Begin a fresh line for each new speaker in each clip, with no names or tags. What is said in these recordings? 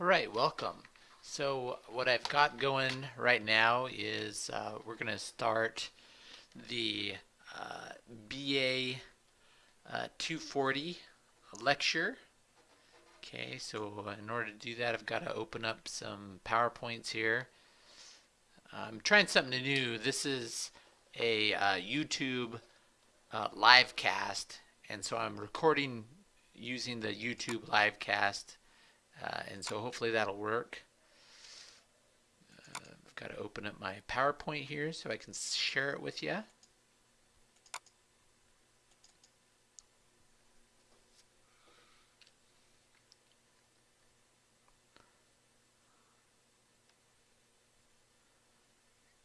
All right, welcome. So what I've got going right now is uh, we're going to start the uh, BA uh, 240 lecture. Okay, so in order to do that, I've got to open up some PowerPoints here. I'm trying something new. This is a uh, YouTube uh, live cast, and so I'm recording using the YouTube live cast, uh, and so hopefully that'll work. Uh, I've got to open up my PowerPoint here so I can share it with you.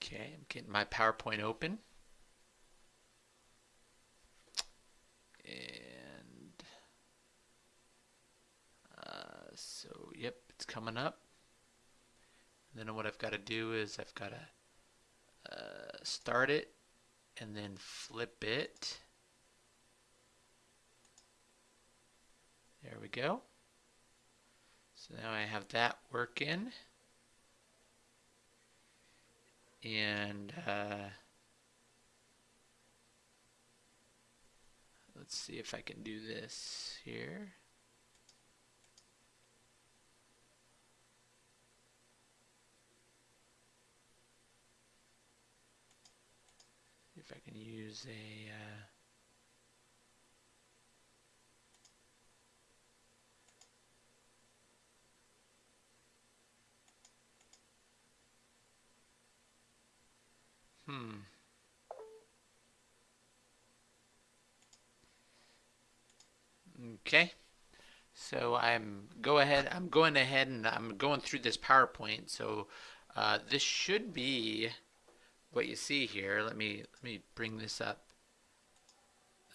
Okay, I'm getting my PowerPoint open. And so, yep, it's coming up. And then what I've got to do is I've got to uh, start it and then flip it. There we go. So now I have that working and uh, let's see if I can do this here. If I can use a uh, Hmm. Okay. So I'm go ahead. I'm going ahead and I'm going through this PowerPoint. So uh, this should be what you see here. Let me let me bring this up.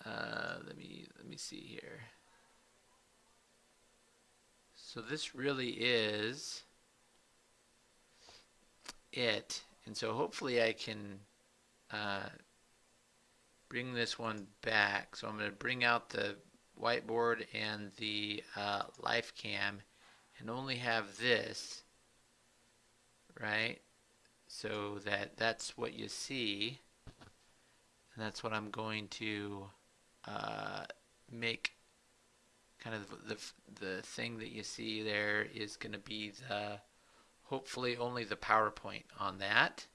Uh, let me let me see here. So this really is it. And so hopefully I can uh, bring this one back. So I'm going to bring out the whiteboard and the uh, life cam and only have this, right? So that that's what you see. And that's what I'm going to uh, make kind of the, the thing that you see there is going to be the hopefully only the PowerPoint on that.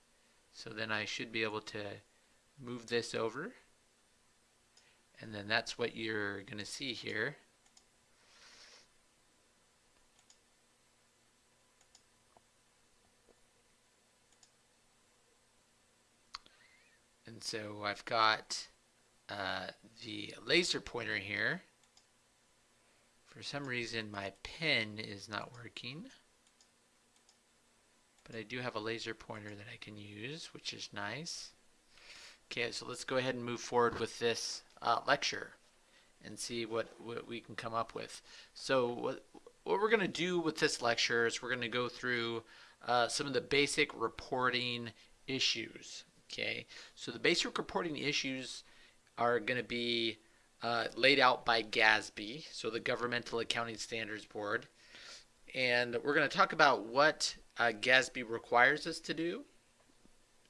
So then I should be able to move this over. And then that's what you're going to see here. So I've got uh, the laser pointer here. For some reason my pen is not working. But I do have a laser pointer that I can use, which is nice. Okay, so let's go ahead and move forward with this uh, lecture and see what, what we can come up with. So what, what we're going to do with this lecture is we're going to go through uh, some of the basic reporting issues. Okay, so the basic reporting issues are going to be uh, laid out by GASB, so the Governmental Accounting Standards Board. And we're going to talk about what uh, GASB requires us to do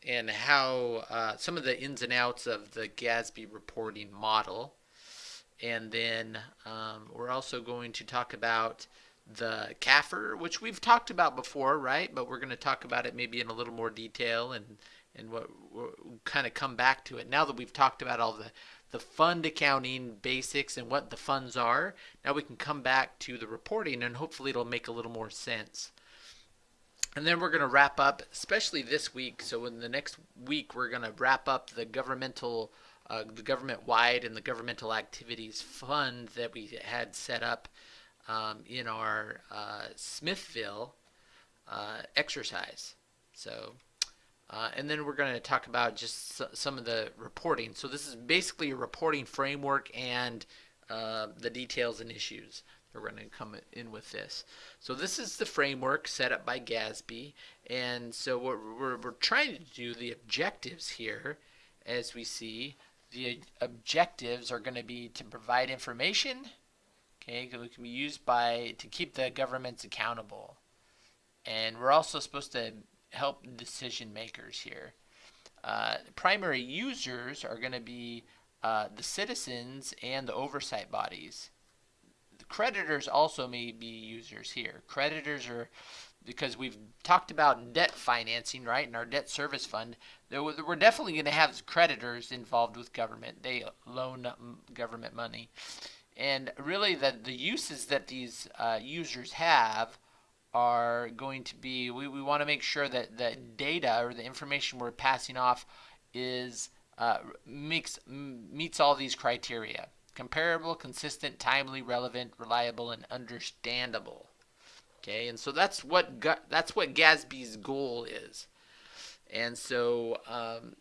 and how uh, some of the ins and outs of the GASB reporting model. And then um, we're also going to talk about the CAFR, which we've talked about before, right? But we're going to talk about it maybe in a little more detail and and what we'll kind of come back to it now that we've talked about all the the fund accounting basics and what the funds are. Now we can come back to the reporting and hopefully it'll make a little more sense. And then we're going to wrap up, especially this week. So in the next week, we're going to wrap up the governmental, uh, the government-wide and the governmental activities fund that we had set up um, in our uh, Smithville uh, exercise. So, uh, and then we're going to talk about just some of the reporting. So this is basically a reporting framework and uh, the details and issues that we're going to come in with this. So this is the framework set up by GASB. And so what we're, we're trying to do, the objectives here, as we see, the objectives are going to be to provide information, okay, that can be used by to keep the governments accountable. and we're also supposed to help decision makers here. Uh, primary users are going to be uh, the citizens and the oversight bodies. The creditors also may be users here. Creditors are because we've talked about debt financing, right, in our debt service fund. We're definitely going to have creditors involved with government. They loan government money. And really, the, the uses that these uh, users have are going to be we, we want to make sure that the data or the information we're passing off is uh, makes meets all these criteria. Comparable consistent timely relevant reliable and understandable. Okay and so that's what that's what GASB's goal is. And so um,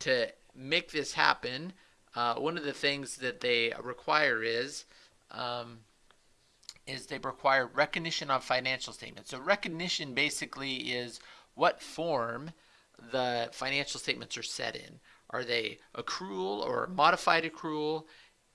to make this happen uh, one of the things that they require is um, is they require recognition on financial statements. So recognition basically is what form the financial statements are set in. Are they accrual or modified accrual?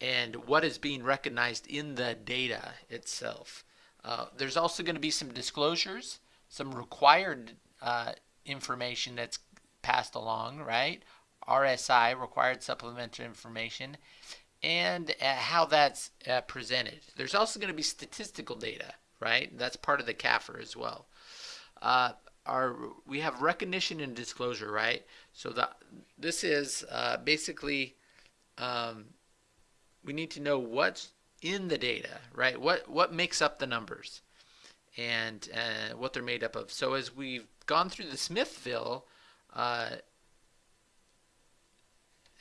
And what is being recognized in the data itself. Uh, there's also going to be some disclosures, some required uh, information that's passed along, right? RSI, required supplementary information, and uh, how that's uh, presented. There's also going to be statistical data, right? That's part of the CAFR as well. Uh, our, we have recognition and disclosure, right? So the, this is uh, basically um, we need to know what's in the data, right? What what makes up the numbers and uh, what they're made up of. So as we've gone through the Smithville uh,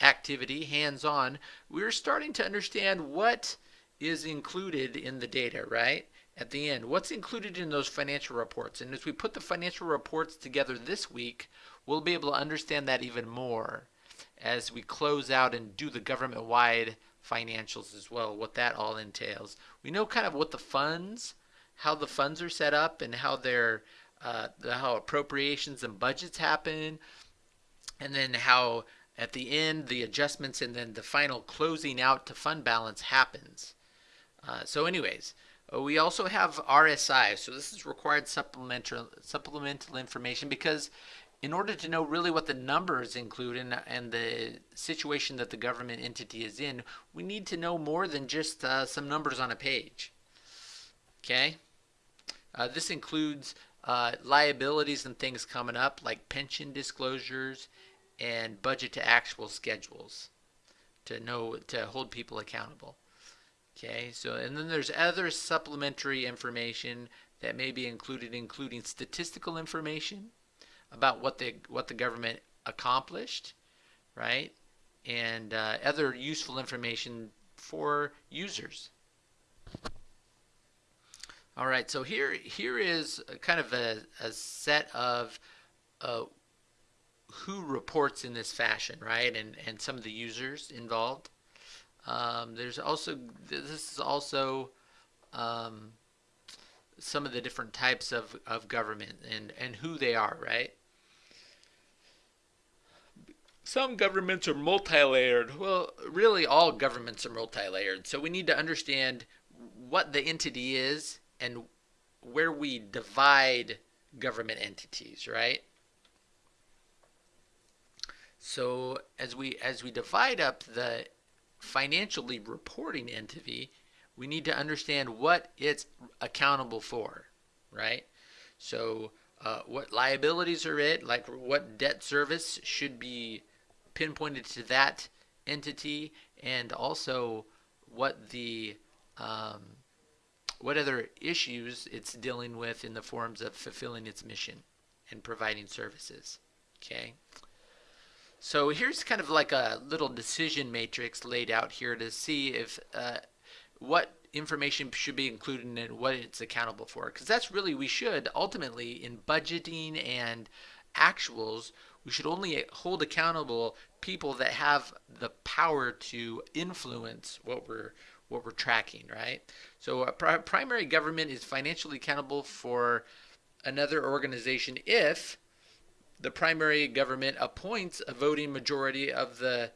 activity, hands-on, we're starting to understand what is included in the data, right? At the end, what's included in those financial reports? And as we put the financial reports together this week, we'll be able to understand that even more as we close out and do the government-wide financials as well, what that all entails. We know kind of what the funds, how the funds are set up and how they're uh, how appropriations and budgets happen, and then how at the end, the adjustments and then the final closing out to fund balance happens. Uh, so anyways, uh, we also have RSI. So this is required supplemental, supplemental information because in order to know really what the numbers include and, and the situation that the government entity is in, we need to know more than just uh, some numbers on a page. Okay? Uh, this includes uh, liabilities and things coming up like pension disclosures and budget to actual schedules to know to hold people accountable. Okay, so and then there's other supplementary information that may be included, including statistical information about what the what the government accomplished, right, and uh, other useful information for users. All right, so here here is kind of a, a set of uh, who reports in this fashion, right? And and some of the users involved. Um, there's also this is also um, some of the different types of, of government and and who they are, right? Some governments are multi-layered. Well, really all governments are multi-layered. So we need to understand what the entity is and where we divide government entities, right? So as we as we divide up the financially reporting entity, we need to understand what it's accountable for, right? So uh, what liabilities are it, like what debt service should be pinpointed to that entity, and also what the um, what other issues it's dealing with in the forms of fulfilling its mission and providing services. Okay. So here's kind of like a little decision matrix laid out here to see if uh, what information should be included and what it's accountable for. Because that's really, we should ultimately in budgeting and actuals, we should only hold accountable people that have the power to influence what we're what we're tracking, right? So a primary government is financially accountable for another organization if the primary government appoints a voting majority of the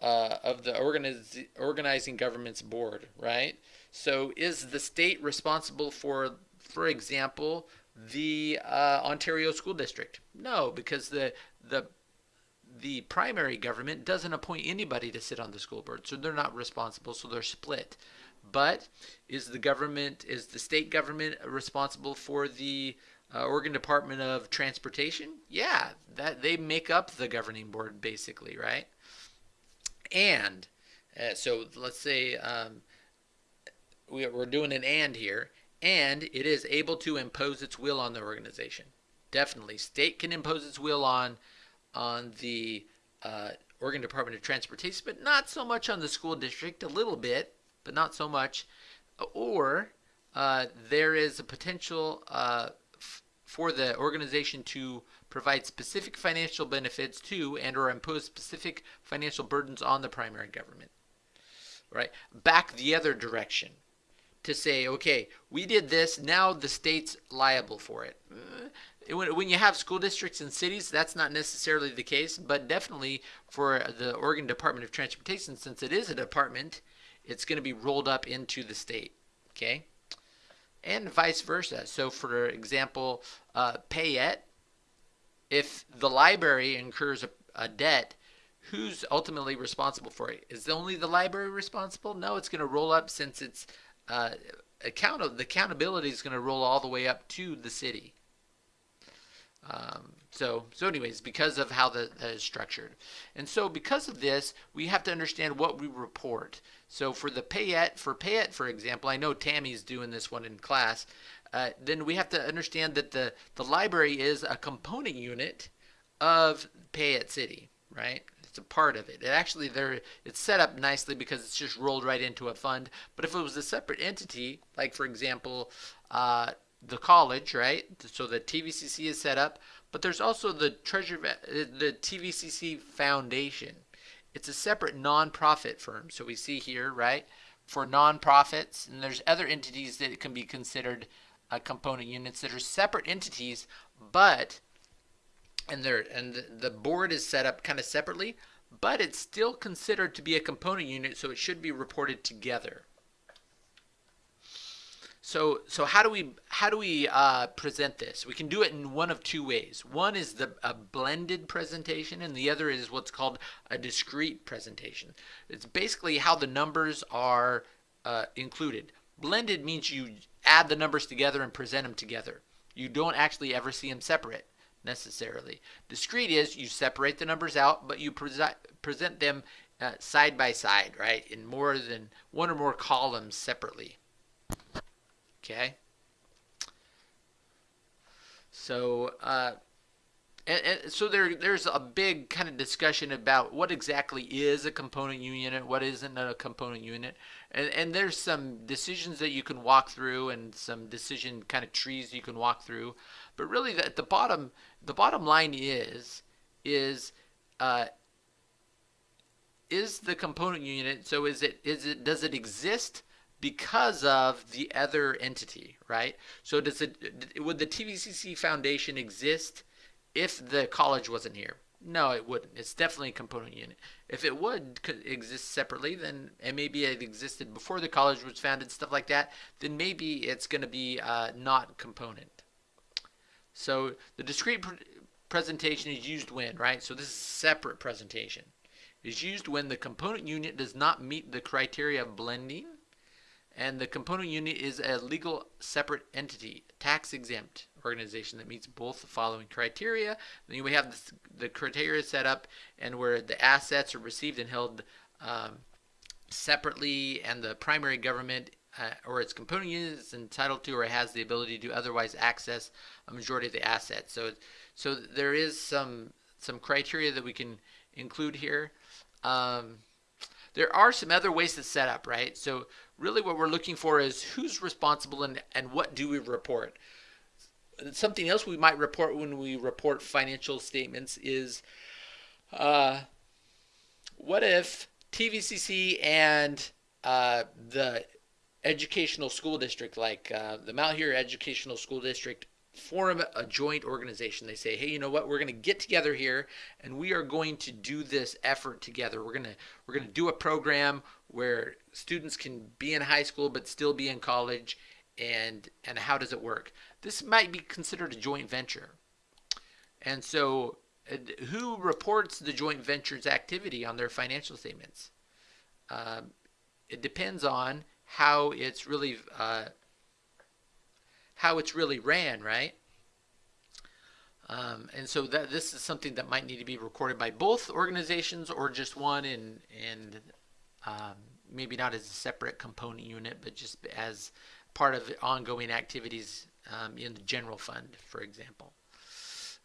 uh, of the organiz organizing government's board, right? So is the state responsible for, for example, the uh, Ontario School District? No, because the the the primary government doesn't appoint anybody to sit on the school board, so they're not responsible, so they're split. But is the government, is the state government responsible for the uh, Oregon Department of Transportation? Yeah, that they make up the governing board basically, right? And uh, so let's say um, we, we're doing an and here, and it is able to impose its will on the organization. Definitely, state can impose its will on on the uh, Oregon Department of Transportation, but not so much on the school district. A little bit, but not so much. Or uh, there is a potential uh, for the organization to provide specific financial benefits to and or impose specific financial burdens on the primary government. Right? Back the other direction to say, okay, we did this, now the state's liable for it. Uh, when you have school districts and cities, that's not necessarily the case, but definitely for the Oregon Department of Transportation, since it is a department, it's going to be rolled up into the state. Okay? And vice versa. So, for example, uh, Payette, if the library incurs a, a debt, who's ultimately responsible for it? Is only the library responsible? No, it's going to roll up since it's uh, account the accountability is going to roll all the way up to the city. Um, so, so anyways, because of how the, that is structured. And so because of this, we have to understand what we report. So for the Payette, for Payette, for example, I know Tammy's doing this one in class, uh, then we have to understand that the, the library is a component unit of Payette City, right? It's a part of it. It actually there it's set up nicely because it's just rolled right into a fund. But if it was a separate entity, like for example, uh, the college, right? So the TVCC is set up, but there's also the Treasure, the TVCC Foundation. It's a separate nonprofit firm. So we see here, right, for nonprofits, and there's other entities that can be considered uh, component units that are separate entities, but and they and the board is set up kind of separately, but it's still considered to be a component unit, so it should be reported together. So, so how do we how do we uh, present this? We can do it in one of two ways. One is the a blended presentation, and the other is what's called a discrete presentation. It's basically how the numbers are uh, included. Blended means you add the numbers together and present them together. You don't actually ever see them separate necessarily. Discrete is you separate the numbers out, but you present present them uh, side by side, right, in more than one or more columns separately. Okay. So, uh, and, and, so there, there's a big kind of discussion about what exactly is a component unit, what isn't a component unit, and, and there's some decisions that you can walk through and some decision kind of trees you can walk through. But really, the, the bottom, the bottom line is, is, uh, is the component unit. So is it, is it, does it exist? Because of the other entity, right? So does it would the TVCC Foundation exist if the college wasn't here? No, it wouldn't. It's definitely a component unit. If it would exist separately, then and maybe it existed before the college was founded, stuff like that, then maybe it's going to be uh, not component. So the discrete pr presentation is used when, right? So this is a separate presentation. Is used when the component unit does not meet the criteria of blending and the component unit is a legal separate entity, tax exempt organization that meets both the following criteria. Then we have this, the criteria set up and where the assets are received and held um, separately and the primary government uh, or its component unit is entitled to or has the ability to otherwise access a majority of the assets. So, so there is some some criteria that we can include here. Um, there are some other ways to set up, right? So really what we're looking for is who's responsible and, and what do we report. Something else we might report when we report financial statements is uh, what if TVCC and uh, the educational school district, like uh, the Malheur Educational School District, form a joint organization. They say, hey, you know what? We're going to get together here and we are going to do this effort together. We're going to we're going to do a program where students can be in high school but still be in college and and how does it work? This might be considered a joint venture. And so, who reports the joint venture's activity on their financial statements? Uh, it depends on how it's really uh, how it's really ran, right? Um, and so that this is something that might need to be recorded by both organizations or just one, and and um, maybe not as a separate component unit, but just as part of ongoing activities um, in the general fund, for example.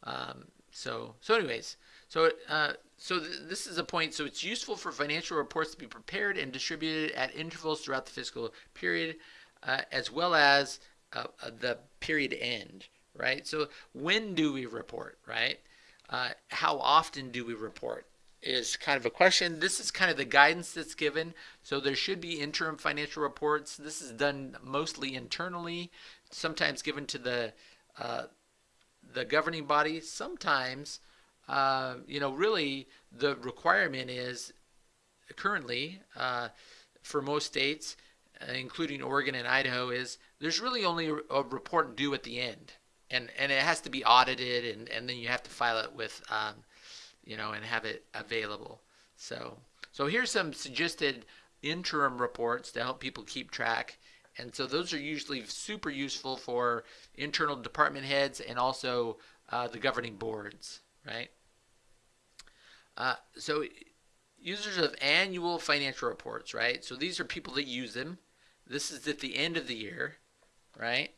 Um, so so anyways, so uh, so th this is a point. So it's useful for financial reports to be prepared and distributed at intervals throughout the fiscal period, uh, as well as uh, uh the period end right? So when do we report, right? Uh, how often do we report is kind of a question. This is kind of the guidance that's given. So there should be interim financial reports. This is done mostly internally, sometimes given to the uh, the governing body. Sometimes, uh, you know, really the requirement is currently uh, for most states, including Oregon and Idaho, is there's really only a report due at the end. And and it has to be audited and and then you have to file it with um, you know and have it available. So so here's some suggested interim reports to help people keep track. And so those are usually super useful for internal department heads and also uh, the governing boards right? Uh, so users of annual financial reports right? So these are people that use them this is at the end of the year right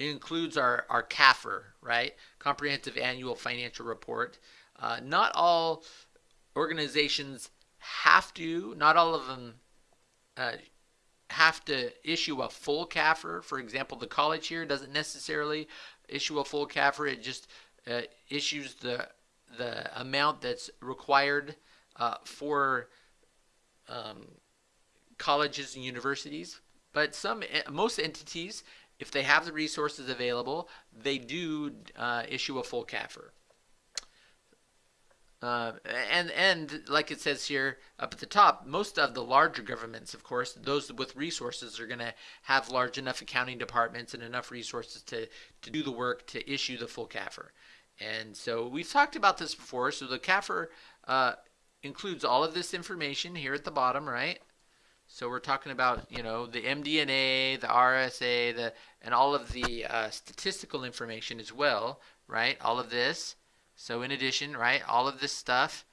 it includes our, our CAFR, right? Comprehensive Annual Financial Report. Uh, not all organizations have to, not all of them uh, have to issue a full CAFR. For example, the college here doesn't necessarily issue a full CAFR. It just uh, issues the the amount that's required uh, for um, colleges and universities. But some, most entities if they have the resources available, they do uh, issue a full CAFR. Uh, and and like it says here up at the top, most of the larger governments, of course, those with resources are going to have large enough accounting departments and enough resources to to do the work to issue the full CAFR. And so we've talked about this before. So the CAFR uh, includes all of this information here at the bottom, right? So we're talking about, you know, the MD&A, the RSA, the and all of the uh, statistical information as well, right? All of this. So in addition, right, all of this stuff.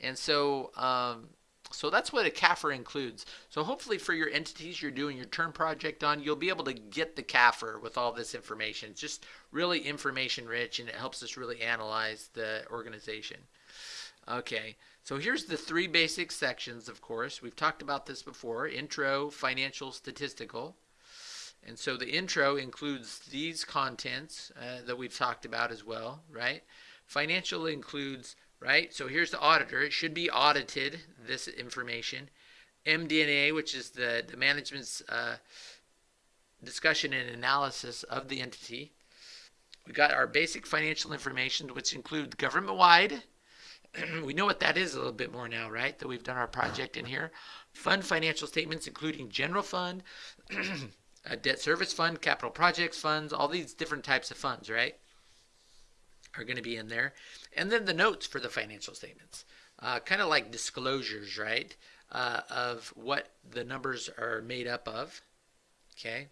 And so um, so that's what a CAFR includes. So hopefully for your entities you're doing your term project on, you'll be able to get the CAFR with all this information. It's just really information rich and it helps us really analyze the organization. Okay. So here's the three basic sections, of course. We've talked about this before. Intro, financial, statistical. And so the intro includes these contents uh, that we've talked about as well, right? Financial includes, right? So here's the auditor. It should be audited, this information. MD&A, which is the, the management's uh, discussion and analysis of the entity. We got our basic financial information, which includes government-wide, we know what that is a little bit more now, right? That we've done our project in here. Fund financial statements, including general fund, debt service fund, capital projects funds, all these different types of funds, right? Are going to be in there. And then the notes for the financial statements, uh, kind of like disclosures, right? Uh, of what the numbers are made up of. Okay.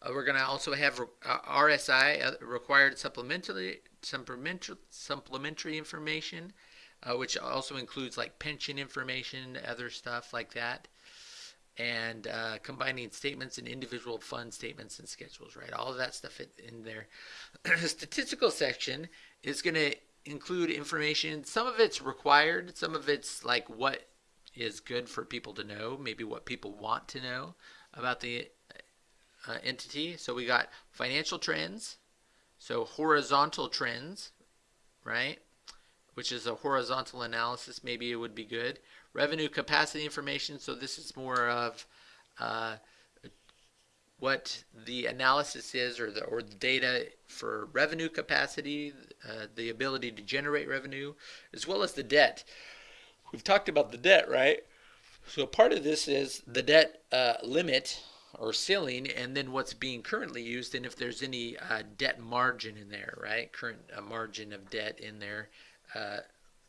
Uh, we're going to also have uh, RSI, uh, required supplementary, supplementary, supplementary information, uh, which also includes like pension information, other stuff like that, and uh, combining statements and individual fund statements and schedules, right? All of that stuff in there. the statistical section is going to include information. Some of it's required, some of it's like what is good for people to know, maybe what people want to know about the uh, entity. So we got financial trends, so horizontal trends, right? Which is a horizontal analysis, maybe it would be good. Revenue capacity information, so this is more of uh, what the analysis is or the, or the data for revenue capacity, uh, the ability to generate revenue, as well as the debt. We've talked about the debt, right? So part of this is the debt uh, limit, or ceiling, and then what's being currently used, and if there's any uh, debt margin in there, right? Current uh, margin of debt in there uh,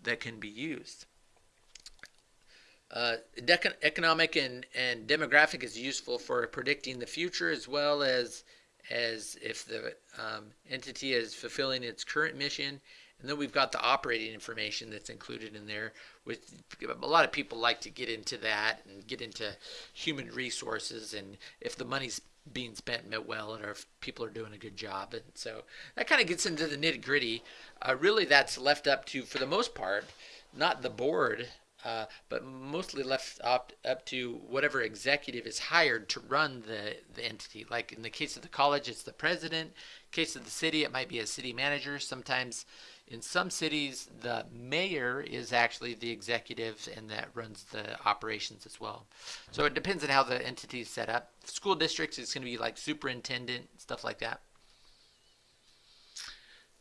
that can be used. Uh, economic and, and demographic is useful for predicting the future as well as as if the um, entity is fulfilling its current mission and then we've got the operating information that's included in there. With a lot of people like to get into that and get into human resources and if the money's being spent well or if people are doing a good job. And so that kind of gets into the nitty gritty. Uh, really, that's left up to, for the most part, not the board uh, but mostly left up, up to whatever executive is hired to run the, the entity. Like in the case of the college, it's the president. Case of the city, it might be a city manager. Sometimes in some cities, the mayor is actually the executive and that runs the operations as well. So it depends on how the entity is set up. School districts it's going to be like superintendent, stuff like that.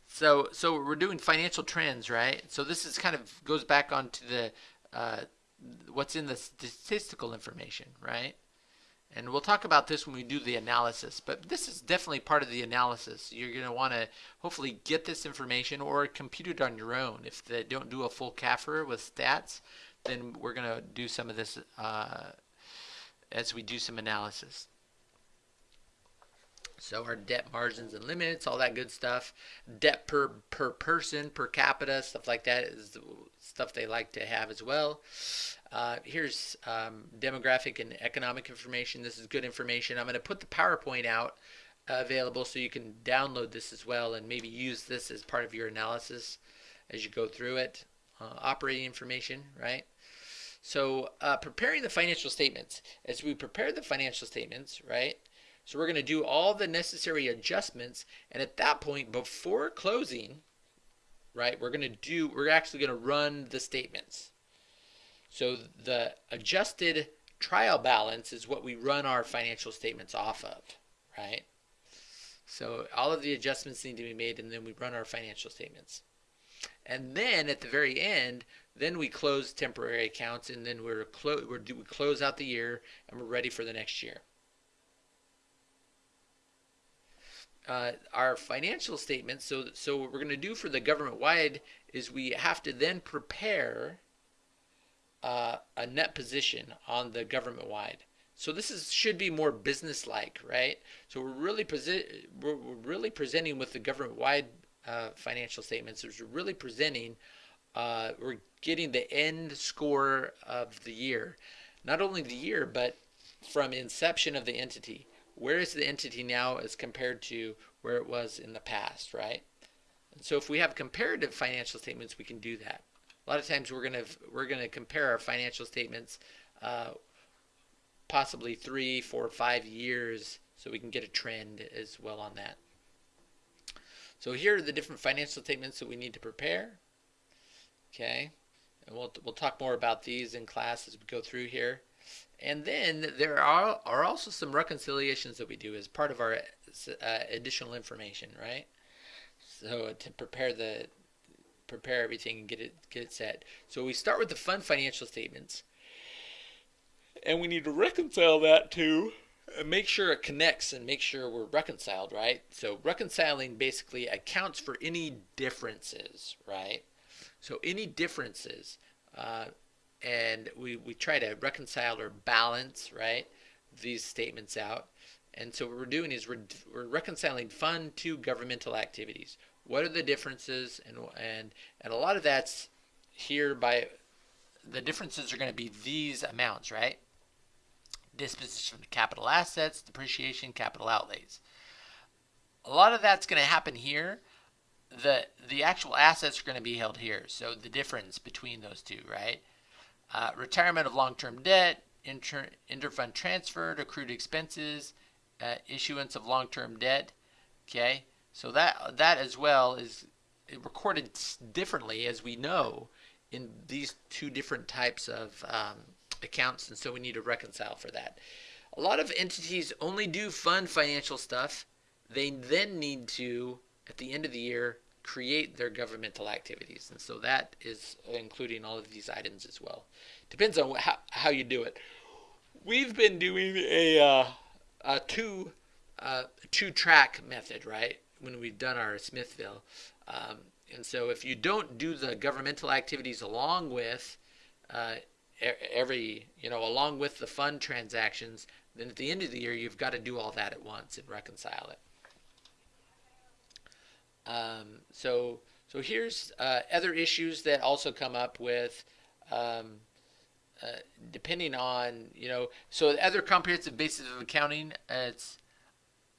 So, so we're doing financial trends, right? So this is kind of goes back onto the uh, what's in the statistical information, right? And we'll talk about this when we do the analysis, but this is definitely part of the analysis. You're going to want to hopefully get this information or compute it on your own. If they don't do a full CAFR with stats, then we're going to do some of this uh, as we do some analysis. So our debt margins and limits, all that good stuff. Debt per per person, per capita, stuff like that is stuff they like to have as well. Uh, here's um, demographic and economic information. This is good information. I'm going to put the PowerPoint out uh, available so you can download this as well and maybe use this as part of your analysis as you go through it. Uh, operating information, right? So uh, preparing the financial statements. As we prepare the financial statements, right? So we're going to do all the necessary adjustments. And at that point, before closing, right, we're going to do, we're actually going to run the statements. So the adjusted trial balance is what we run our financial statements off of, right? So all of the adjustments need to be made and then we run our financial statements. And then at the very end, then we close temporary accounts and then we're, clo we're we close out the year and we're ready for the next year. uh, our financial statements. So, so what we're going to do for the government wide is we have to then prepare uh, a net position on the government wide. So this is should be more business like, right? So we're really we're, we're, really presenting with the government wide uh, financial statements. We're really presenting. Uh, we're getting the end score of the year, not only the year, but from inception of the entity where is the entity now as compared to where it was in the past, right? And so if we have comparative financial statements, we can do that. A lot of times we're gonna we're gonna compare our financial statements, uh, possibly three, four, five years, so we can get a trend as well on that. So here are the different financial statements that we need to prepare. Okay, and we'll we'll talk more about these in class as we go through here. And then there are, are also some reconciliations that we do as part of our uh, additional information, right? So to prepare the prepare everything and get it get it set. So we start with the fund financial statements, and we need to reconcile that to make sure it connects and make sure we're reconciled, right? So reconciling basically accounts for any differences, right? So any differences. Uh, and we, we try to reconcile or balance right these statements out and so what we're doing is we're, we're reconciling fund to governmental activities what are the differences and and and a lot of that's here by the differences are going to be these amounts right? Disposition of capital assets depreciation capital outlays. A lot of that's going to happen here. The the actual assets are going to be held here so the difference between those two right? Uh, retirement of long-term debt, inter interfund transfer accrued expenses, uh, issuance of long-term debt. Okay, so that that as well is recorded differently, as we know, in these two different types of um, accounts, and so we need to reconcile for that. A lot of entities only do fund financial stuff. They then need to, at the end of the year, create their governmental activities. And so that is including all of these items as well. Depends on how, how you do it. We've been doing a, uh, a two uh, two track method, right? When we've done our Smithville, um, and so if you don't do the governmental activities along with uh, every you know along with the fund transactions, then at the end of the year you've got to do all that at once and reconcile it. Um, so so here's uh, other issues that also come up with. Um, uh, depending on you know so the other comprehensive basis of accounting it's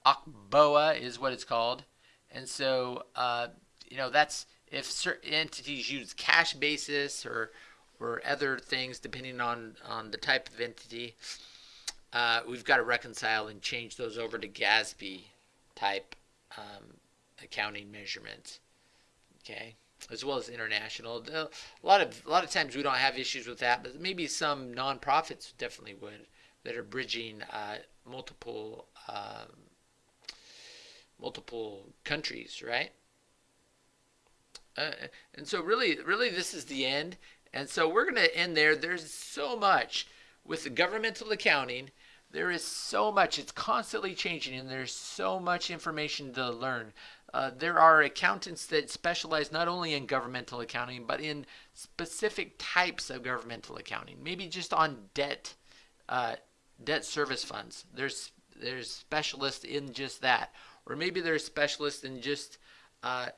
OCBOA is what it's called and so uh, you know that's if certain entities use cash basis or or other things depending on on the type of entity uh, we've got to reconcile and change those over to GASB type um, accounting measurements okay as well as international. A lot of a lot of times we don't have issues with that, but maybe some nonprofits definitely would that are bridging uh, multiple um, multiple countries, right? Uh, and so really, really, this is the end. And so we're going to end there. There's so much with the governmental accounting. There is so much. It's constantly changing, and there's so much information to learn. Uh, there are accountants that specialize not only in governmental accounting, but in specific types of governmental accounting. Maybe just on debt, uh, debt service funds. There's there's specialists in just that, or maybe there's specialists in just uh,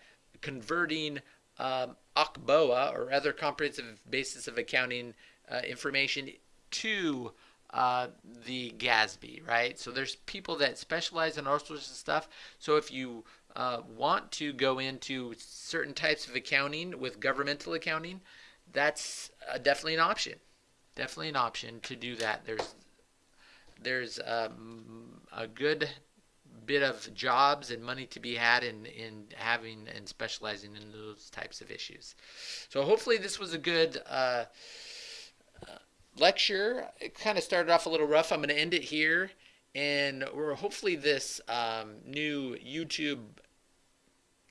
converting um, or other comprehensive basis of accounting uh, information to uh, the GASB, right? So there's people that specialize in all sorts of stuff. So if you uh, want to go into certain types of accounting with governmental accounting, that's uh, definitely an option. Definitely an option to do that. There's there's um, a good bit of jobs and money to be had in, in having and specializing in those types of issues. So hopefully this was a good uh, uh lecture. It kind of started off a little rough. I'm going to end it here. And we're hopefully this um, new YouTube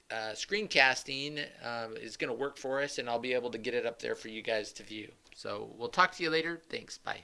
uh, screencasting uh, is going to work for us, and I'll be able to get it up there for you guys to view. So we'll talk to you later. Thanks. Bye.